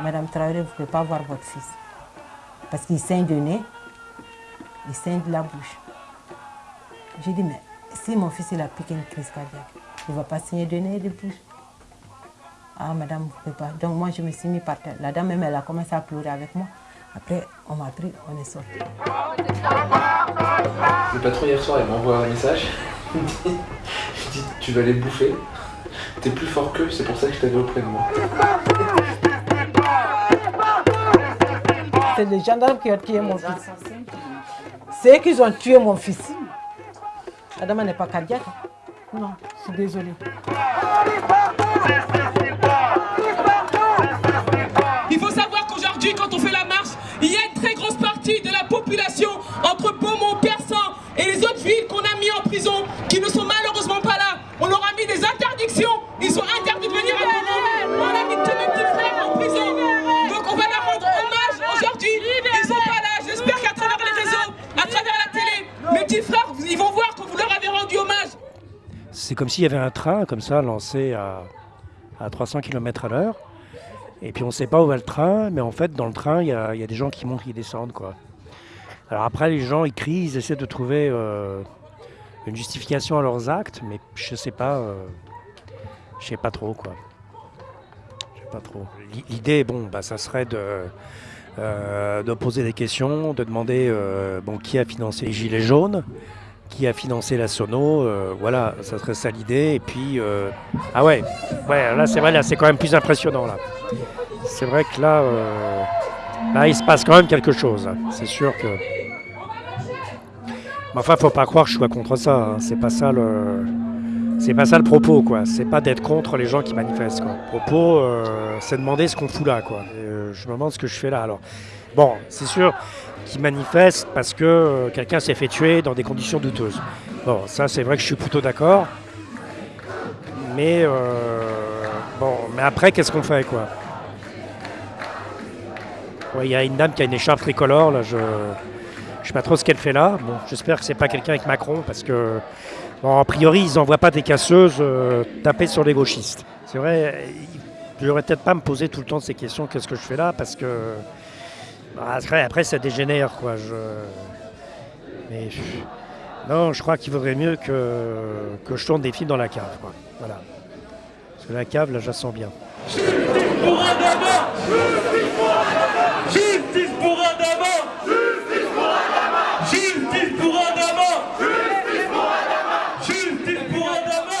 Madame Traoré, vous ne pouvez pas voir votre fils. Parce qu'il saigne du nez, il saigne de la bouche. J'ai dit, mais si mon fils il a piqué une crise cardiaque, il ne va pas saigner du nez et de bouche. Ah, madame, vous ne pouvez pas. Donc moi, je me suis mis par terre. La dame, même, elle a commencé à pleurer avec moi. Après, on m'a pris, on est sorti. Le patron hier soir, il m'envoie un message. Il me dit, tu vas les bouffer. T'es plus fort qu'eux, c'est pour ça que je t'avais auprès de moi. C'est les gendarmes qui ont tué mon fils. C'est eux qui ont tué mon fils. La dame n'est pas cardiaque. Non, je suis désolée. C'est comme s'il y avait un train comme ça lancé à, à 300 km à l'heure. Et puis on ne sait pas où va le train, mais en fait dans le train il y a, y a des gens qui montent, qui descendent. Quoi. Alors après les gens ils crient, ils essaient de trouver euh, une justification à leurs actes, mais je sais pas, euh, je sais pas trop quoi. Je sais pas trop. L'i- L'idée, bon, bah, ça serait de, euh, de poser des questions, de demander bon, qui a financé les Gilets jaunes, qui a financé la Sono, euh, voilà, ça serait ça l'idée. Et puis, euh, ah ouais, ouais, là c'est vrai, là c'est quand même plus impressionnant là. C'est vrai que là, euh, là il se passe quand même quelque chose. là. C'est sûr que. Mais enfin, faut pas croire que je sois contre ça. hein. C'est pas ça le. C'est pas ça le propos, quoi. C'est pas d'être contre les gens qui manifestent, quoi. Le propos, c'est demander ce qu'on fout là, quoi. Je me demande ce que je fais là. Alors, bon, c'est sûr qu'ils manifestent parce que euh, quelqu'un s'est fait tuer dans des conditions douteuses. Bon, ça, c'est vrai que je suis plutôt d'accord. Mais euh, bon, mais après, qu'est-ce qu'on fait, quoi? Il y a une dame qui a une écharpe tricolore, là, je je sais pas trop ce qu'elle fait là. Bon, j'espère que c'est pas quelqu'un avec Macron, parce que a priori, ils n'envoient pas des casseuses euh, taper sur les gauchistes. C'est vrai, je devrais peut-être pas me poser tout le temps ces questions, qu'est-ce que je fais là, parce que bah, après, après, ça dégénère, quoi. Je... Mais non, je crois qu'il vaudrait mieux que... que je tourne des films dans la cave, quoi. Voilà. Parce que la cave, là, je la sens bien. Justice pour Adama Justice pour Adama Justice pour Adama Justice pour Adama Justice pour Adama Justice pour Adama Justice pour Adama